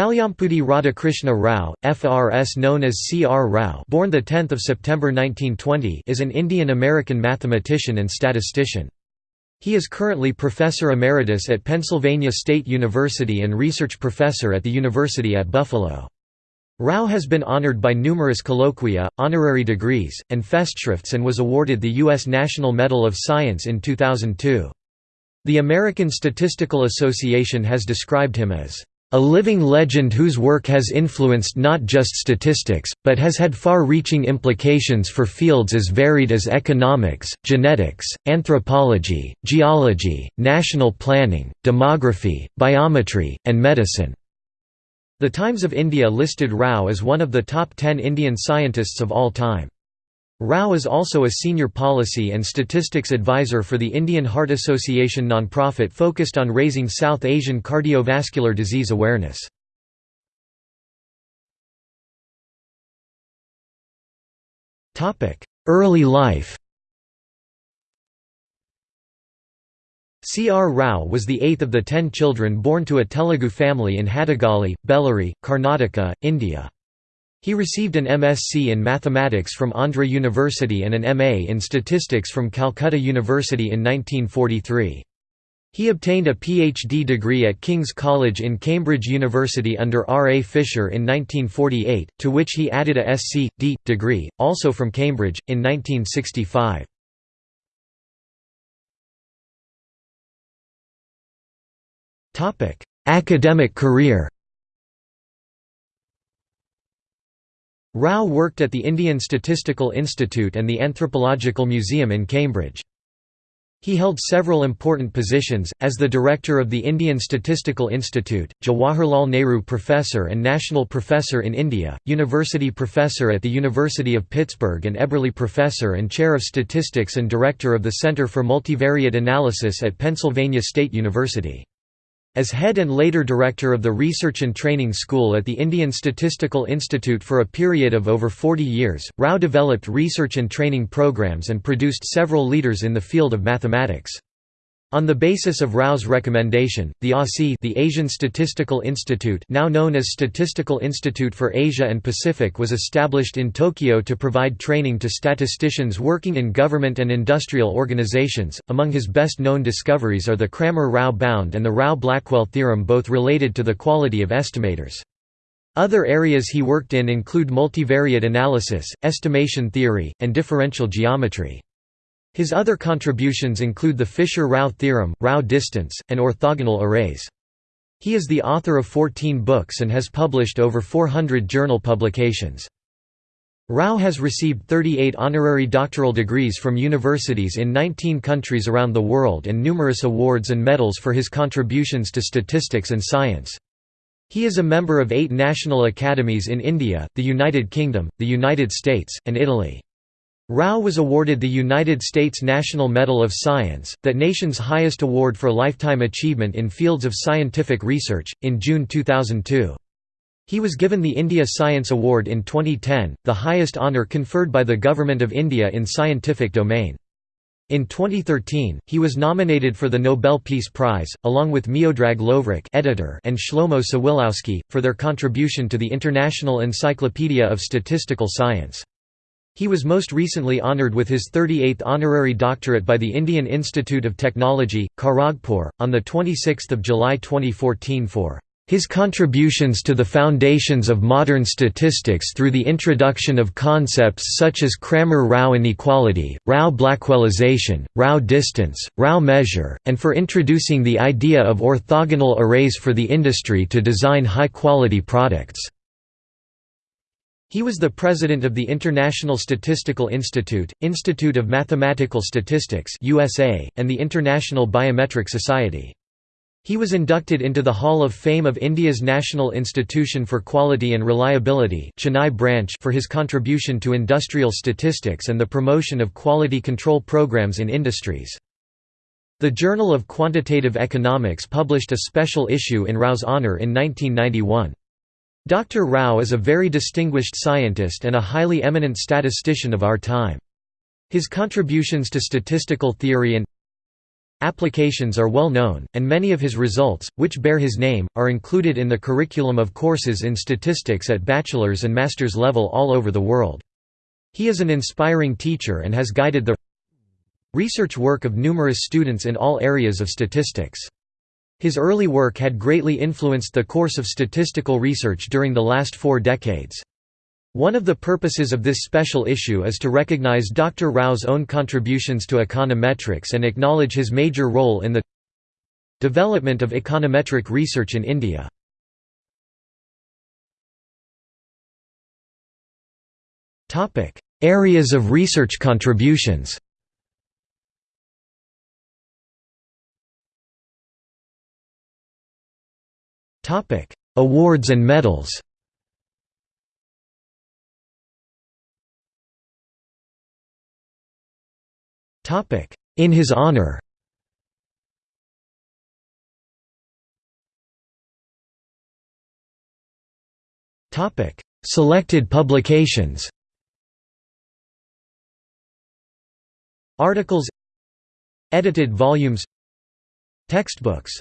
Kalyampudi Radhakrishna Rao, FRS known as C. R. Rao born 10 September 1920 is an Indian-American mathematician and statistician. He is currently Professor Emeritus at Pennsylvania State University and Research Professor at the University at Buffalo. Rao has been honored by numerous colloquia, honorary degrees, and festschrifts and was awarded the U.S. National Medal of Science in 2002. The American Statistical Association has described him as a living legend whose work has influenced not just statistics, but has had far-reaching implications for fields as varied as economics, genetics, anthropology, geology, national planning, demography, biometry, and medicine." The Times of India listed Rao as one of the top ten Indian scientists of all time. Rao is also a senior policy and statistics advisor for the Indian Heart Association nonprofit focused on raising South Asian cardiovascular disease awareness. Early life C. R. Rao was the eighth of the ten children born to a Telugu family in Hadagali, Bellary, Karnataka, India. He received an MSc in mathematics from Andhra University and an MA in statistics from Calcutta University in 1943. He obtained a PhD degree at King's College in Cambridge University under R. A. Fisher in 1948, to which he added a Sc.D. degree, also from Cambridge, in 1965. Academic career Rao worked at the Indian Statistical Institute and the Anthropological Museum in Cambridge. He held several important positions, as the director of the Indian Statistical Institute, Jawaharlal Nehru Professor and National Professor in India, University Professor at the University of Pittsburgh and Eberly Professor and Chair of Statistics and Director of the Center for Multivariate Analysis at Pennsylvania State University. As head and later director of the Research and Training School at the Indian Statistical Institute for a period of over 40 years, Rao developed research and training programs and produced several leaders in the field of mathematics. On the basis of Rao's recommendation, the ASI the Asian Statistical Institute now known as Statistical Institute for Asia and Pacific was established in Tokyo to provide training to statisticians working in government and industrial organizations. Among his best-known discoveries are the Cramer-Rao bound and the Rao-Blackwell theorem both related to the quality of estimators. Other areas he worked in include multivariate analysis, estimation theory, and differential geometry. His other contributions include the Fisher-Rao theorem, Rao distance, and orthogonal arrays. He is the author of 14 books and has published over 400 journal publications. Rao has received 38 honorary doctoral degrees from universities in 19 countries around the world and numerous awards and medals for his contributions to statistics and science. He is a member of eight national academies in India, the United Kingdom, the United States, and Italy. Rao was awarded the United States National Medal of Science, that nation's highest award for lifetime achievement in fields of scientific research, in June 2002. He was given the India Science Award in 2010, the highest honour conferred by the Government of India in scientific domain. In 2013, he was nominated for the Nobel Peace Prize, along with Miodrag Lovric editor and Shlomo Sawilowsky, for their contribution to the International Encyclopedia of Statistical Science. He was most recently honoured with his 38th honorary doctorate by the Indian Institute of Technology, Kharagpur, on 26 July 2014 for his contributions to the foundations of modern statistics through the introduction of concepts such as Cramer-Rao inequality, Rao-Blackwellization, Rao distance, Rao measure, and for introducing the idea of orthogonal arrays for the industry to design high-quality products. He was the president of the International Statistical Institute, Institute of Mathematical Statistics USA, and the International Biometric Society. He was inducted into the Hall of Fame of India's National Institution for Quality and Reliability Chennai branch for his contribution to industrial statistics and the promotion of quality control programs in industries. The Journal of Quantitative Economics published a special issue in Rao's honour in 1991. Dr. Rao is a very distinguished scientist and a highly eminent statistician of our time. His contributions to statistical theory and Applications are well known, and many of his results, which bear his name, are included in the curriculum of courses in statistics at bachelor's and master's level all over the world. He is an inspiring teacher and has guided the research work of numerous students in all areas of statistics. His early work had greatly influenced the course of statistical research during the last four decades. One of the purposes of this special issue is to recognize Dr. Rao's own contributions to econometrics and acknowledge his major role in the development of econometric research in India. Areas of research contributions Awards and medals. In his honor. Topic Selected publications. Articles. Edited volumes. Textbooks